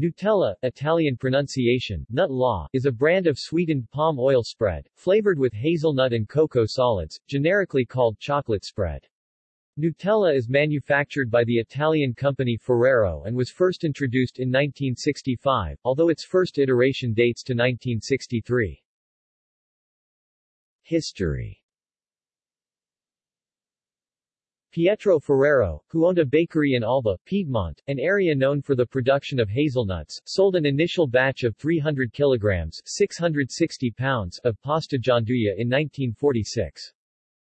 Nutella, Italian pronunciation, nut law, is a brand of sweetened palm oil spread, flavored with hazelnut and cocoa solids, generically called chocolate spread. Nutella is manufactured by the Italian company Ferrero and was first introduced in 1965, although its first iteration dates to 1963. History Pietro Ferrero, who owned a bakery in Alba, Piedmont, an area known for the production of hazelnuts, sold an initial batch of 300 kilograms 660 pounds of pasta gianduja in 1946.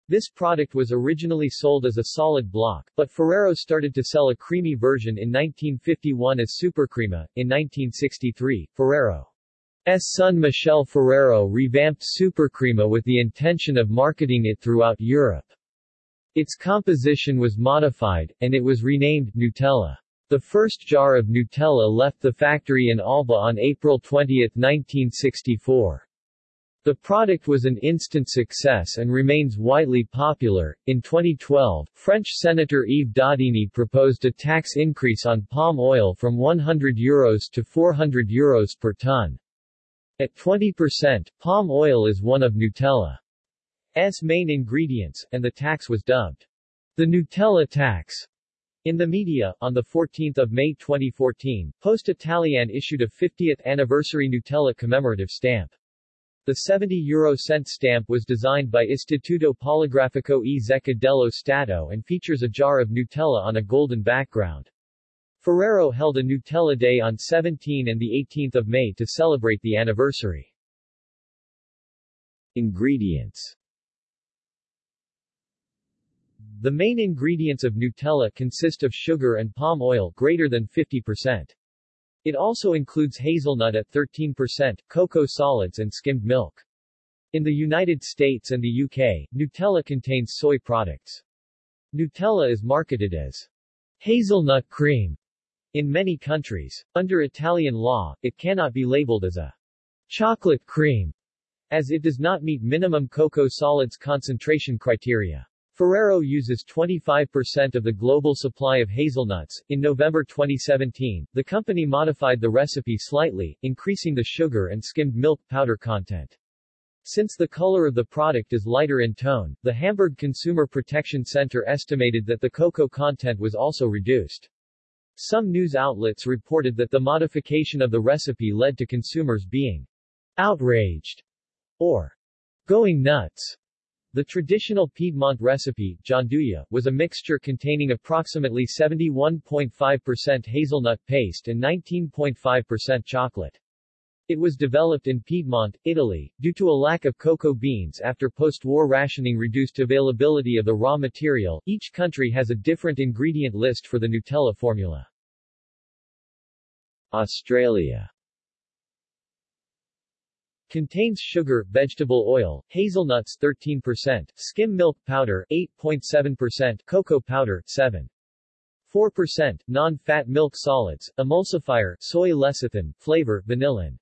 This product was originally sold as a solid block, but Ferrero started to sell a creamy version in 1951 as Supercrema. In 1963, Ferrero's son Michele Ferrero revamped Supercrema with the intention of marketing it throughout Europe. Its composition was modified, and it was renamed Nutella. The first jar of Nutella left the factory in Alba on April 20, 1964. The product was an instant success and remains widely popular. In 2012, French Senator Yves Daudigny proposed a tax increase on palm oil from 100 euros to 400 euros per ton. At 20%, palm oil is one of Nutella. Main ingredients, and the tax was dubbed the Nutella tax. In the media, on 14 May 2014, Poste Italiane issued a 50th anniversary Nutella commemorative stamp. The 70 euro cent stamp was designed by Istituto Poligrafico e Zecca dello Stato and features a jar of Nutella on a golden background. Ferrero held a Nutella Day on 17 and 18 May to celebrate the anniversary. Ingredients the main ingredients of Nutella consist of sugar and palm oil greater than 50%. It also includes hazelnut at 13%, cocoa solids and skimmed milk. In the United States and the UK, Nutella contains soy products. Nutella is marketed as hazelnut cream in many countries. Under Italian law, it cannot be labeled as a chocolate cream, as it does not meet minimum cocoa solids concentration criteria. Ferrero uses 25% of the global supply of hazelnuts. In November 2017, the company modified the recipe slightly, increasing the sugar and skimmed milk powder content. Since the color of the product is lighter in tone, the Hamburg Consumer Protection Center estimated that the cocoa content was also reduced. Some news outlets reported that the modification of the recipe led to consumers being outraged or going nuts the traditional Piedmont recipe, gianduja, was a mixture containing approximately 71.5% hazelnut paste and 19.5% chocolate. It was developed in Piedmont, Italy, due to a lack of cocoa beans after post-war rationing reduced availability of the raw material. Each country has a different ingredient list for the Nutella formula. Australia Contains sugar, vegetable oil, hazelnuts 13%, skim milk powder 8.7%, cocoa powder 7. 4%, non-fat milk solids, emulsifier, soy lecithin, flavor, vanillin.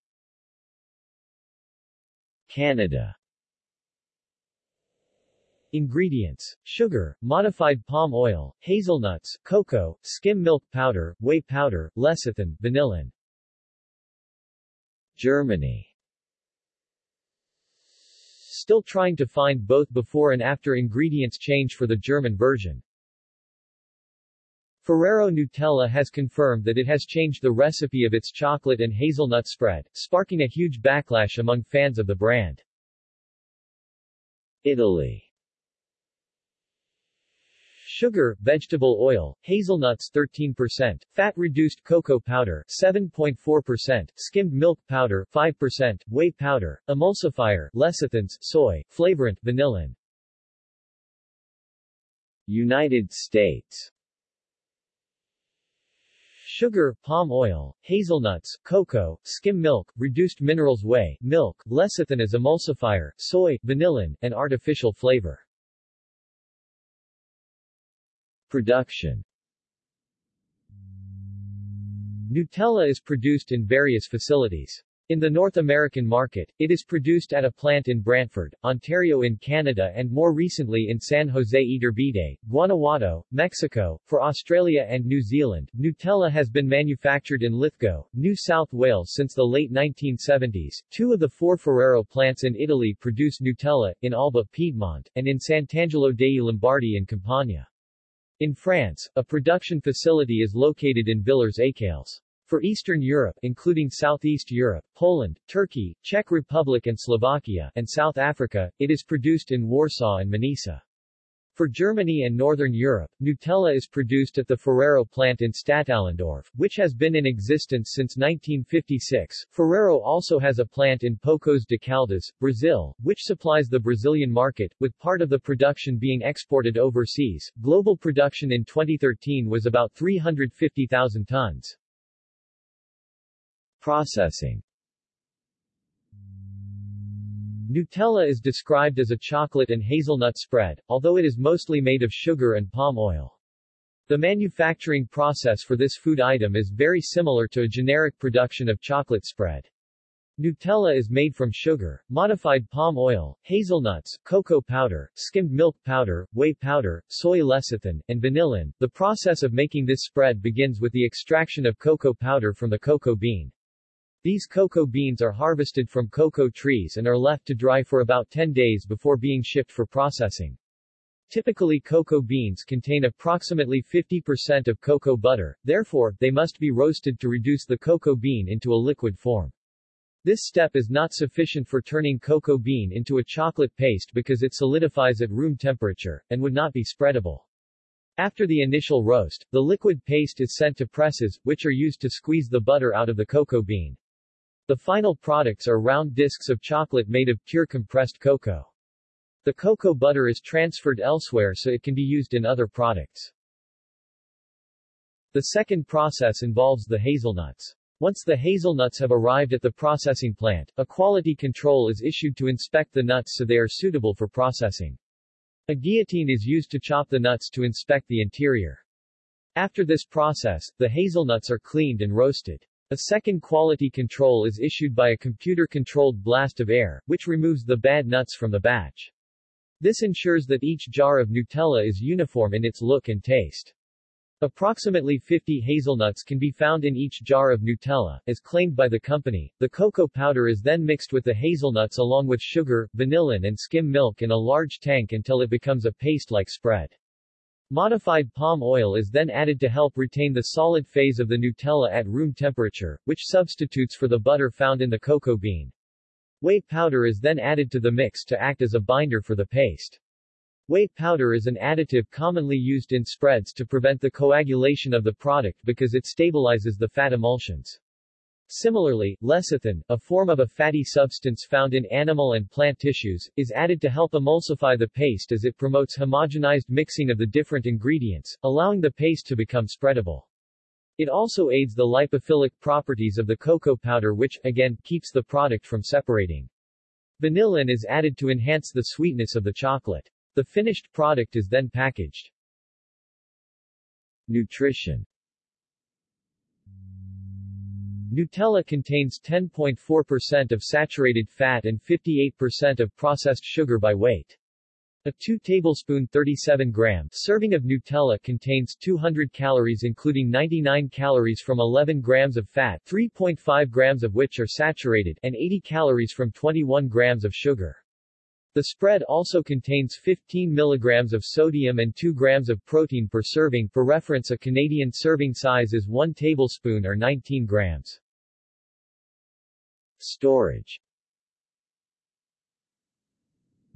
Canada Ingredients. Sugar, modified palm oil, hazelnuts, cocoa, skim milk powder, whey powder, lecithin, vanillin. Germany Still trying to find both before and after ingredients change for the German version. Ferrero Nutella has confirmed that it has changed the recipe of its chocolate and hazelnut spread, sparking a huge backlash among fans of the brand. Italy Sugar, vegetable oil, hazelnuts 13%, fat-reduced cocoa powder 7.4%, skimmed milk powder 5%, whey powder, emulsifier, lecithins, soy, flavorant, vanillin. United States Sugar, palm oil, hazelnuts, cocoa, skim milk, reduced minerals whey, milk, lecithin as emulsifier, soy, vanillin, and artificial flavor. Production Nutella is produced in various facilities. In the North American market, it is produced at a plant in Brantford, Ontario in Canada and more recently in San Jose Iturbide, Guanajuato, Mexico. For Australia and New Zealand, Nutella has been manufactured in Lithgow, New South Wales since the late 1970s. Two of the four Ferrero plants in Italy produce Nutella, in Alba, Piedmont, and in Sant'Angelo dei Lombardi in Campania. In France, a production facility is located in Villers-Écalles. For Eastern Europe including Southeast Europe, Poland, Turkey, Czech Republic and Slovakia, and South Africa, it is produced in Warsaw and Manisa. For Germany and Northern Europe, Nutella is produced at the Ferrero plant in Stadtallendorf, which has been in existence since 1956. Ferrero also has a plant in Poços de Caldas, Brazil, which supplies the Brazilian market, with part of the production being exported overseas. Global production in 2013 was about 350,000 tons. Processing Nutella is described as a chocolate and hazelnut spread, although it is mostly made of sugar and palm oil. The manufacturing process for this food item is very similar to a generic production of chocolate spread. Nutella is made from sugar, modified palm oil, hazelnuts, cocoa powder, skimmed milk powder, whey powder, soy lecithin, and vanillin. The process of making this spread begins with the extraction of cocoa powder from the cocoa bean. These cocoa beans are harvested from cocoa trees and are left to dry for about 10 days before being shipped for processing. Typically cocoa beans contain approximately 50% of cocoa butter, therefore, they must be roasted to reduce the cocoa bean into a liquid form. This step is not sufficient for turning cocoa bean into a chocolate paste because it solidifies at room temperature, and would not be spreadable. After the initial roast, the liquid paste is sent to presses, which are used to squeeze the butter out of the cocoa bean. The final products are round discs of chocolate made of pure compressed cocoa. The cocoa butter is transferred elsewhere so it can be used in other products. The second process involves the hazelnuts. Once the hazelnuts have arrived at the processing plant, a quality control is issued to inspect the nuts so they are suitable for processing. A guillotine is used to chop the nuts to inspect the interior. After this process, the hazelnuts are cleaned and roasted. A second quality control is issued by a computer-controlled blast of air, which removes the bad nuts from the batch. This ensures that each jar of Nutella is uniform in its look and taste. Approximately 50 hazelnuts can be found in each jar of Nutella, as claimed by the company. The cocoa powder is then mixed with the hazelnuts along with sugar, vanillin and skim milk in a large tank until it becomes a paste-like spread. Modified palm oil is then added to help retain the solid phase of the Nutella at room temperature, which substitutes for the butter found in the cocoa bean. Whey powder is then added to the mix to act as a binder for the paste. Whey powder is an additive commonly used in spreads to prevent the coagulation of the product because it stabilizes the fat emulsions. Similarly, lecithin, a form of a fatty substance found in animal and plant tissues, is added to help emulsify the paste as it promotes homogenized mixing of the different ingredients, allowing the paste to become spreadable. It also aids the lipophilic properties of the cocoa powder which, again, keeps the product from separating. Vanillin is added to enhance the sweetness of the chocolate. The finished product is then packaged. Nutrition Nutella contains 10.4% of saturated fat and 58% of processed sugar by weight. A 2 tablespoon 37 gram serving of Nutella contains 200 calories including 99 calories from 11 grams of fat 3.5 grams of which are saturated and 80 calories from 21 grams of sugar. The spread also contains 15 milligrams of sodium and 2 grams of protein per serving. For reference a Canadian serving size is 1 tablespoon or 19 grams. Storage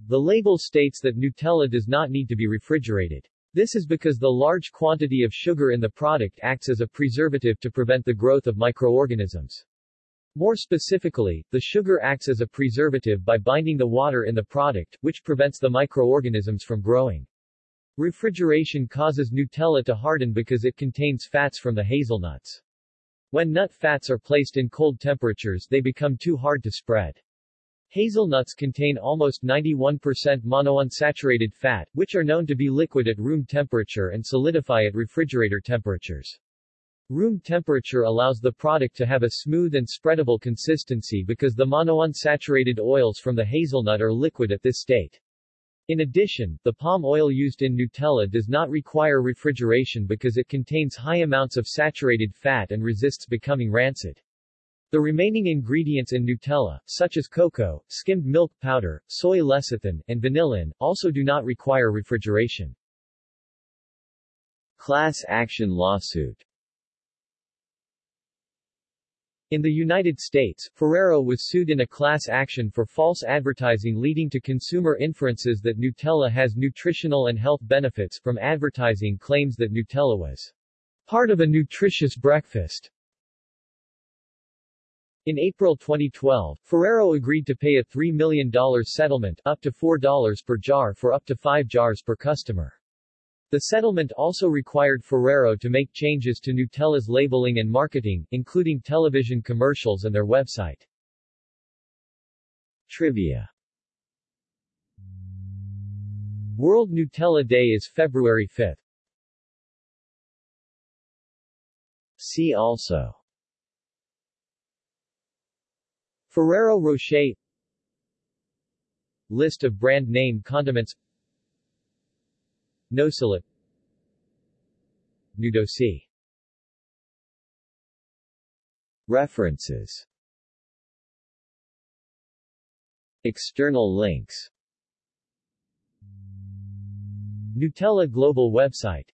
The label states that Nutella does not need to be refrigerated. This is because the large quantity of sugar in the product acts as a preservative to prevent the growth of microorganisms. More specifically, the sugar acts as a preservative by binding the water in the product, which prevents the microorganisms from growing. Refrigeration causes Nutella to harden because it contains fats from the hazelnuts. When nut fats are placed in cold temperatures they become too hard to spread. Hazelnuts contain almost 91% monounsaturated fat, which are known to be liquid at room temperature and solidify at refrigerator temperatures. Room temperature allows the product to have a smooth and spreadable consistency because the monounsaturated oils from the hazelnut are liquid at this state. In addition, the palm oil used in Nutella does not require refrigeration because it contains high amounts of saturated fat and resists becoming rancid. The remaining ingredients in Nutella, such as cocoa, skimmed milk powder, soy lecithin, and vanillin, also do not require refrigeration. Class action lawsuit in the United States, Ferrero was sued in a class action for false advertising leading to consumer inferences that Nutella has nutritional and health benefits from advertising claims that Nutella was part of a nutritious breakfast. In April 2012, Ferrero agreed to pay a $3 million settlement up to $4 per jar for up to 5 jars per customer. The settlement also required Ferrero to make changes to Nutella's labeling and marketing, including television commercials and their website. Trivia World Nutella Day is February 5. See also Ferrero Rocher List of brand name condiments Nocelip Nudossi References. External links. Nutella Global website